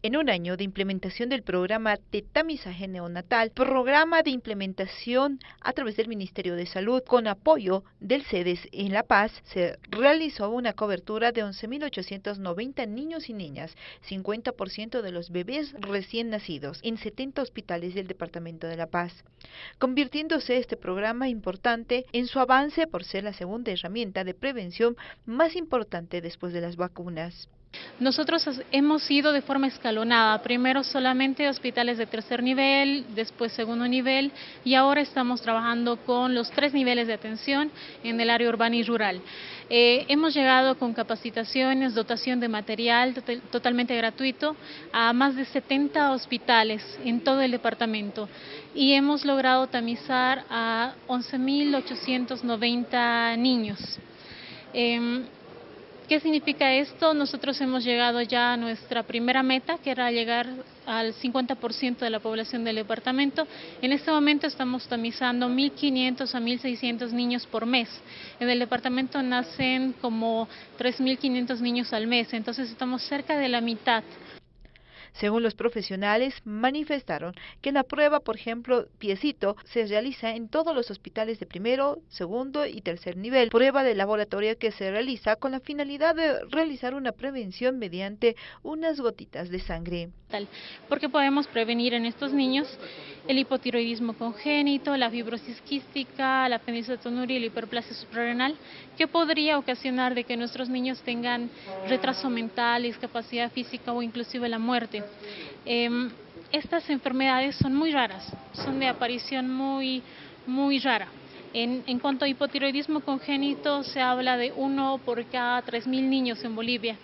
En un año de implementación del programa de tamizaje neonatal, programa de implementación a través del Ministerio de Salud con apoyo del CEDES en La Paz, se realizó una cobertura de 11.890 niños y niñas, 50% de los bebés recién nacidos, en 70 hospitales del Departamento de La Paz, convirtiéndose este programa importante en su avance por ser la segunda herramienta de prevención más importante después de las vacunas. Nosotros hemos ido de forma escalonada, primero solamente hospitales de tercer nivel, después segundo nivel y ahora estamos trabajando con los tres niveles de atención en el área urbana y rural. Eh, hemos llegado con capacitaciones, dotación de material totalmente gratuito a más de 70 hospitales en todo el departamento y hemos logrado tamizar a 11.890 niños. Em, ¿Qué significa esto? Nosotros hemos llegado ya a nuestra primera meta, que era llegar al 50% de la población del departamento. En este momento estamos tamizando 1.500 a 1.600 niños por mes. En el departamento nacen como 3.500 niños al mes, entonces estamos cerca de la mitad según los profesionales, manifestaron que la prueba, por ejemplo, piecito, se realiza en todos los hospitales de primero, segundo y tercer nivel. Prueba de laboratorio que se realiza con la finalidad de realizar una prevención mediante unas gotitas de sangre. Porque podemos prevenir en estos niños el hipotiroidismo congénito, la fibrosis quística, la apendicitonuria y la hiperplasia suprarrenal, que podría ocasionar de que nuestros niños tengan retraso mental, discapacidad física o inclusive la muerte. Em, estas enfermedades son muy raras, son de aparición muy, muy rara. En, en, cuanto a hipotiroidismo congénito, se habla de uno por cada 3.000 niños en Bolivia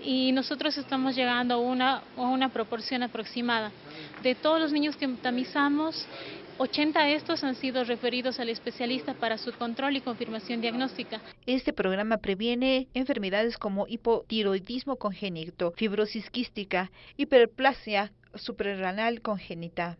y nosotros estamos llegando a una, a una proporción aproximada. De todos los niños que tamizamos, 80 de estos han sido referidos al especialista para su control y confirmación diagnóstica. Este programa previene enfermedades como hipotiroidismo congénito, fibrosis quística, hiperplasia suprarrenal congénita.